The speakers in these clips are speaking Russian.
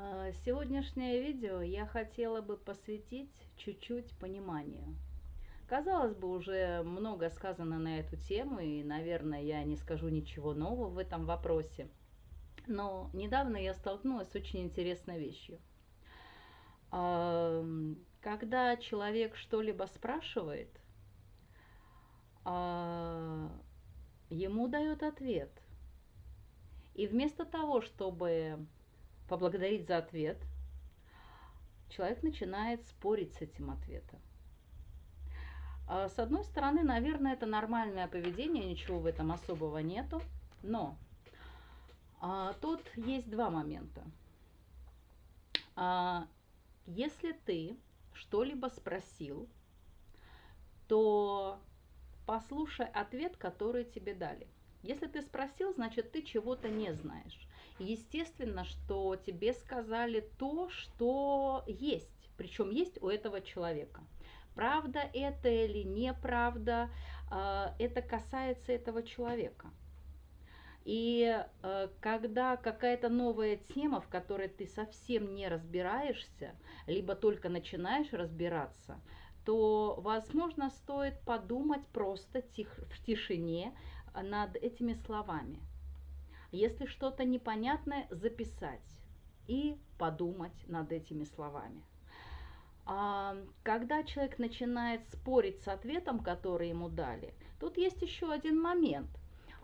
А, Сегодняшнее видео я хотела бы посвятить чуть-чуть пониманию. Казалось бы, уже много сказано на эту тему, и, наверное, я не скажу ничего нового в этом вопросе. Но недавно я столкнулась с очень интересной вещью. Когда человек что-либо спрашивает, а, ему дают ответ. И вместо того, чтобы поблагодарить за ответ, человек начинает спорить с этим ответом. А, С одной стороны, наверное, это нормальное поведение, ничего в этом особого нету, но а, тут есть два момента. А, если ты что-либо спросил, то послушай ответ, который тебе дали. Если ты спросил, значит ты чего-то не знаешь. Естественно, что тебе сказали то, что есть, причем есть у этого человека. Правда это или неправда, а, это касается этого человека. И э, когда какая-то новая тема, в которой ты совсем не разбираешься, либо только начинаешь разбираться, то, возможно, стоит подумать просто тих, в тишине над этими словами. Если что-то непонятное, записать и подумать над этими словами. А, Когда человек начинает спорить с ответом, который ему дали, тут есть еще один момент.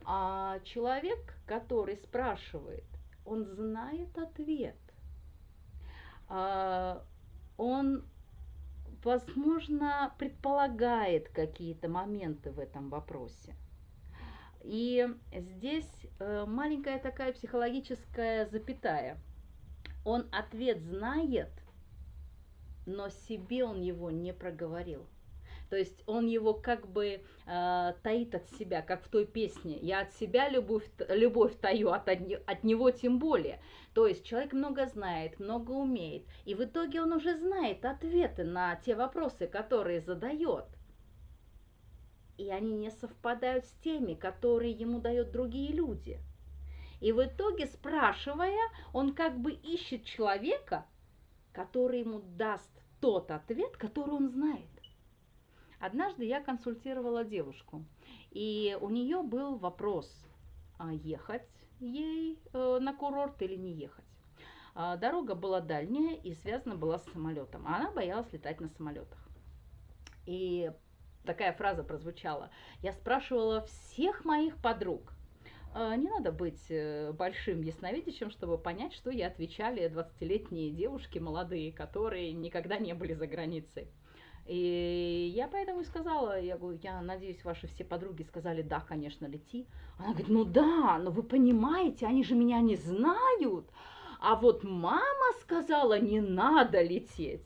А человек, который спрашивает, он знает ответ. А, Он, возможно, предполагает какие-то моменты в этом вопросе. И здесь э, маленькая такая психологическая запятая. Он ответ знает, но себе он его не проговорил. То есть он его как бы э, таит от себя, как в той песне «Я от себя любовь, любовь таю, от, от него тем более». То есть человек много знает, много умеет, и в итоге он уже знает ответы на те вопросы, которые задает. И они не совпадают с теми, которые ему дают другие люди. И в итоге, спрашивая, он как бы ищет человека, который ему даст тот ответ, который он знает. Однажды я консультировала девушку, и у нее был вопрос, а ехать ей э, на курорт или не ехать. А, Дорога была дальняя и связана была с самолетом, а она боялась летать на самолетах. И такая фраза прозвучала. Я спрашивала всех моих подруг. «А, Не надо быть э, большим ясновидящим, чтобы понять, что ей отвечали 20-летние девушки молодые, которые никогда не были за границей. И я поэтому и сказала, я говорю, я надеюсь, ваши все подруги сказали, да, конечно, лети. Она говорит, ну да, но вы понимаете, они же меня не знают. А вот мама сказала, не надо лететь.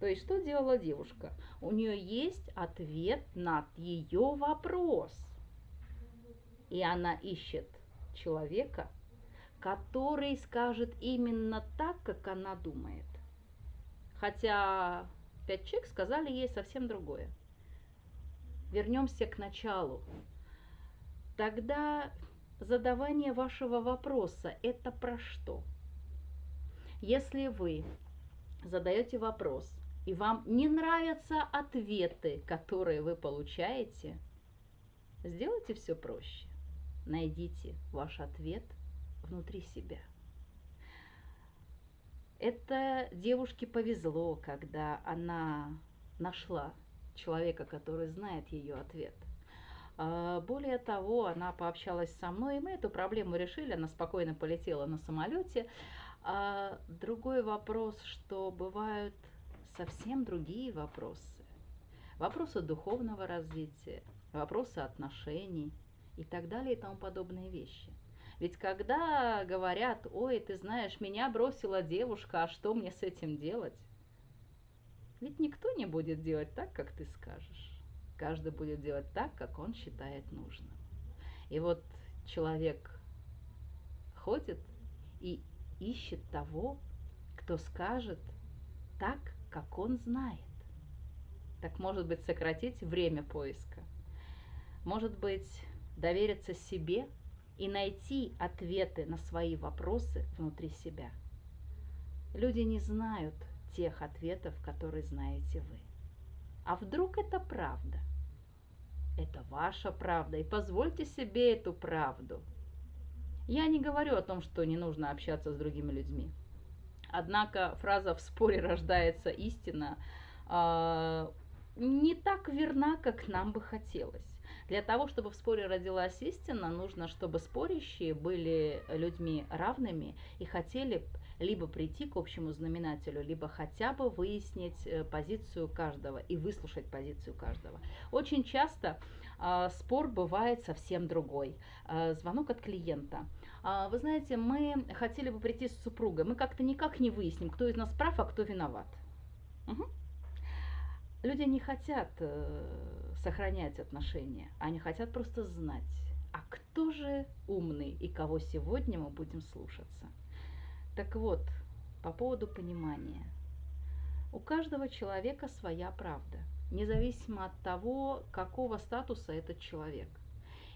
То есть что делала девушка? У нее есть ответ на ее вопрос. И она ищет человека, который скажет именно так, как она думает. Хотя пять человек сказали ей совсем другое. Вернемся к началу. Тогда задавание вашего вопроса – это про что? Если вы задаете вопрос, и вам не нравятся ответы, которые вы получаете, сделайте все проще. Найдите ваш ответ внутри себя. Это девушке повезло, когда она нашла человека, который знает ее ответ. А, Более того, она пообщалась со мной, и мы эту проблему решили. Она спокойно полетела на самолете. А другой вопрос, что бывают совсем другие вопросы. Вопросы духовного развития, вопросы отношений и так далее и тому подобные вещи. Ведь когда говорят, ой, ты знаешь, меня бросила девушка, а что мне с этим делать? Ведь никто не будет делать так, как ты скажешь. Каждый будет делать так, как он считает нужным. И вот человек ходит и ищет того, кто скажет так, как он знает. Так может быть сократить время поиска. Может быть довериться себе и найти ответы на свои вопросы внутри себя. Люди не знают тех ответов, которые знаете вы. А вдруг это правда? Это ваша правда, и позвольте себе эту правду. Я не говорю о том, что не нужно общаться с другими людьми. Однако фраза «в споре рождается истина» э, не так верна, как нам бы хотелось. Для того, чтобы в споре родилась истина, нужно, чтобы спорящие были людьми равными и хотели либо прийти к общему знаменателю, либо хотя бы выяснить э, позицию каждого и выслушать позицию каждого. Очень часто э, спор бывает совсем другой. Э, звонок от клиента. Э, вы знаете, мы хотели бы прийти с супругой, мы как-то никак не выясним, кто из нас прав, а кто виноват. Угу. Люди не хотят э, сохранять отношения, они хотят просто знать, а кто же умный и кого сегодня мы будем слушаться. Так вот, по поводу понимания. У каждого человека своя правда, независимо от того, какого статуса этот человек.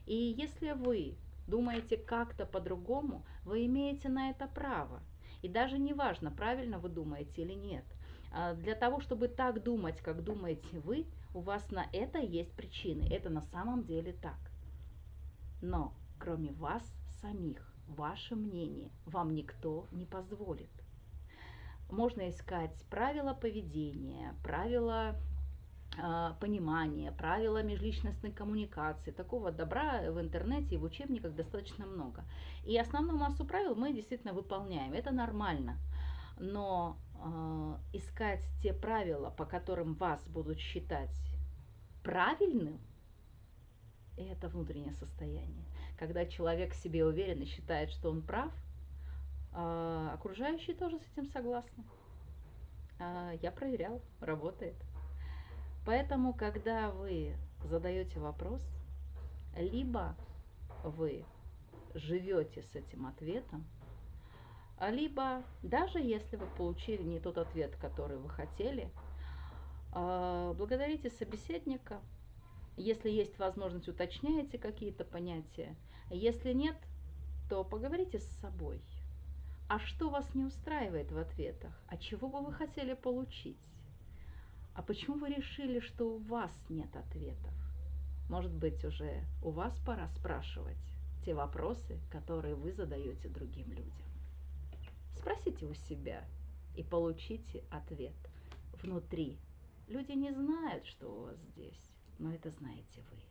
И если вы думаете как-то по-другому, вы имеете на это право. И даже не важно, правильно вы думаете или нет. А для того, чтобы так думать, как думаете вы, у вас на это есть причины. Это на самом деле так. Но кроме вас самих, ваше мнение вам никто не позволит. Можно искать правила поведения, правила э, понимания, правила межличностной коммуникации. Такого добра в интернете и в учебниках достаточно много. И основную массу правил мы действительно выполняем. Это нормально. Но э, искать те правила, по которым вас будут считать правильным, это внутреннее состояние когда человек в себе уверен и считает, что он прав, а окружающие тоже с этим согласны. А я проверял, работает. Поэтому, когда вы задаете вопрос, либо вы живете с этим ответом, либо даже если вы получили не тот ответ, который вы хотели, а, благодарите собеседника, если есть возможность, уточняйте какие-то понятия. Если нет, то поговорите с собой. А что вас не устраивает в ответах? А чего бы вы хотели получить? А почему вы решили, что у вас нет ответов? Может быть, уже у вас пора спрашивать те вопросы, которые вы задаете другим людям. Спросите у себя и получите ответ внутри. Люди не знают, что у вас здесь но это знаете вы.